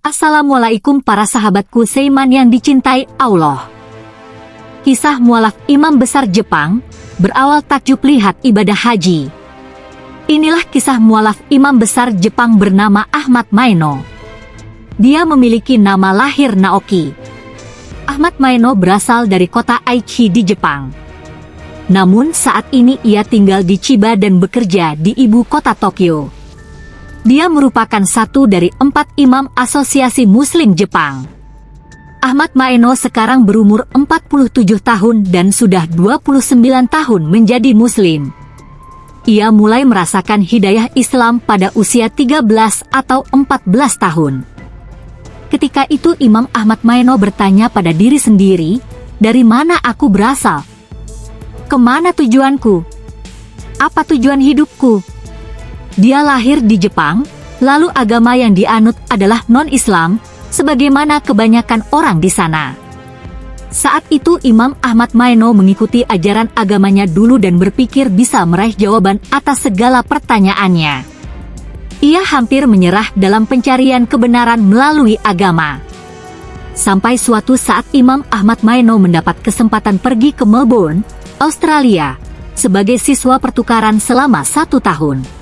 Assalamualaikum para sahabatku Seiman yang dicintai Allah. Kisah mualaf imam besar Jepang, berawal takjub lihat ibadah haji. Inilah kisah mualaf imam besar Jepang bernama Ahmad Maino. Dia memiliki nama lahir Naoki. Ahmad Maino berasal dari kota Aichi di Jepang. Namun saat ini ia tinggal di Chiba dan bekerja di ibu kota Tokyo. Dia merupakan satu dari empat imam asosiasi muslim Jepang. Ahmad Maeno sekarang berumur 47 tahun dan sudah 29 tahun menjadi muslim. Ia mulai merasakan hidayah Islam pada usia 13 atau 14 tahun. Ketika itu Imam Ahmad Maeno bertanya pada diri sendiri, dari mana aku berasal? Ke mana tujuanku? Apa tujuan hidupku? Dia lahir di Jepang, lalu agama yang dianut adalah non-Islam, sebagaimana kebanyakan orang di sana. Saat itu Imam Ahmad Maino mengikuti ajaran agamanya dulu dan berpikir bisa meraih jawaban atas segala pertanyaannya. Ia hampir menyerah dalam pencarian kebenaran melalui agama. Sampai suatu saat Imam Ahmad Maino mendapat kesempatan pergi ke Melbourne, Australia, sebagai siswa pertukaran selama satu tahun.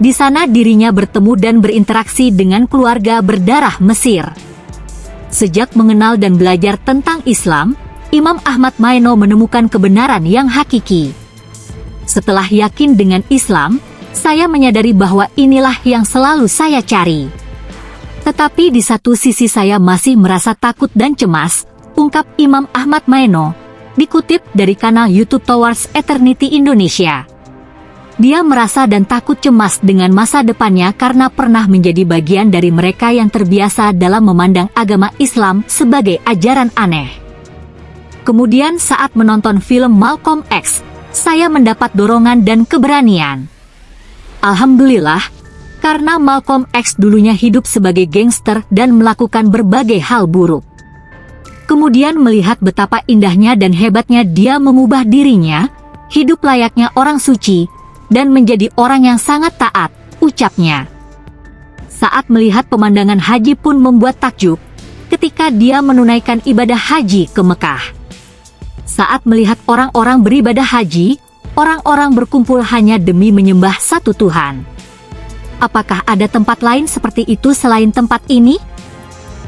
Di sana dirinya bertemu dan berinteraksi dengan keluarga berdarah Mesir. Sejak mengenal dan belajar tentang Islam, Imam Ahmad Maino menemukan kebenaran yang hakiki. Setelah yakin dengan Islam, saya menyadari bahwa inilah yang selalu saya cari. Tetapi di satu sisi saya masih merasa takut dan cemas, ungkap Imam Ahmad Maino, dikutip dari kanal YouTube Towards Eternity Indonesia. Dia merasa dan takut cemas dengan masa depannya karena pernah menjadi bagian dari mereka yang terbiasa dalam memandang agama Islam sebagai ajaran aneh. Kemudian saat menonton film Malcolm X, saya mendapat dorongan dan keberanian. Alhamdulillah, karena Malcolm X dulunya hidup sebagai gangster dan melakukan berbagai hal buruk. Kemudian melihat betapa indahnya dan hebatnya dia mengubah dirinya, hidup layaknya orang suci, dan menjadi orang yang sangat taat, ucapnya. Saat melihat pemandangan haji pun membuat takjub, ketika dia menunaikan ibadah haji ke Mekah. Saat melihat orang-orang beribadah haji, orang-orang berkumpul hanya demi menyembah satu Tuhan. Apakah ada tempat lain seperti itu selain tempat ini?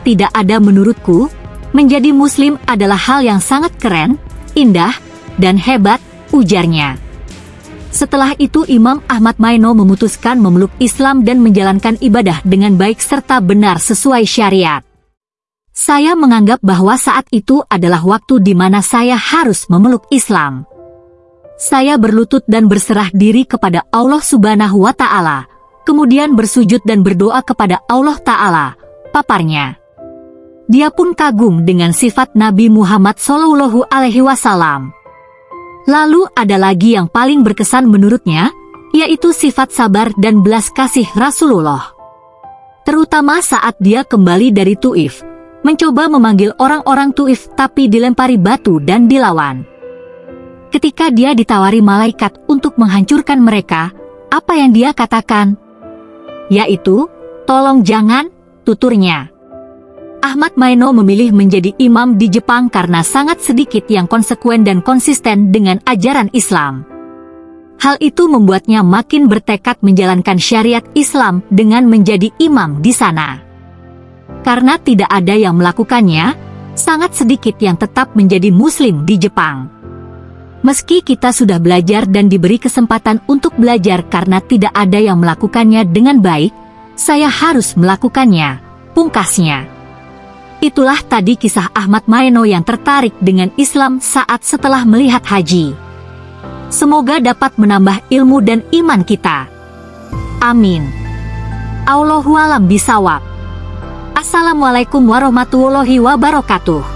Tidak ada menurutku, menjadi muslim adalah hal yang sangat keren, indah, dan hebat, ujarnya. Setelah itu Imam Ahmad Maino memutuskan memeluk Islam dan menjalankan ibadah dengan baik serta benar sesuai syariat. Saya menganggap bahwa saat itu adalah waktu di mana saya harus memeluk Islam. Saya berlutut dan berserah diri kepada Allah Subhanahu wa Ta'ala, kemudian bersujud dan berdoa kepada Allah Ta'ala, paparnya. Dia pun kagum dengan sifat Nabi Muhammad Shallallahu Alaihi Wasallam. Lalu ada lagi yang paling berkesan menurutnya, yaitu sifat sabar dan belas kasih Rasulullah. Terutama saat dia kembali dari Tuif, mencoba memanggil orang-orang Tuif tapi dilempari batu dan dilawan. Ketika dia ditawari malaikat untuk menghancurkan mereka, apa yang dia katakan? Yaitu, tolong jangan, tuturnya. Ahmad Maino memilih menjadi imam di Jepang karena sangat sedikit yang konsekuen dan konsisten dengan ajaran Islam. Hal itu membuatnya makin bertekad menjalankan syariat Islam dengan menjadi imam di sana. Karena tidak ada yang melakukannya, sangat sedikit yang tetap menjadi muslim di Jepang. Meski kita sudah belajar dan diberi kesempatan untuk belajar karena tidak ada yang melakukannya dengan baik, saya harus melakukannya, pungkasnya. Itulah tadi kisah Ahmad Maeno yang tertarik dengan Islam saat setelah melihat haji. Semoga dapat menambah ilmu dan iman kita. Amin. Allahualam bisawab. Assalamualaikum warahmatullahi wabarakatuh.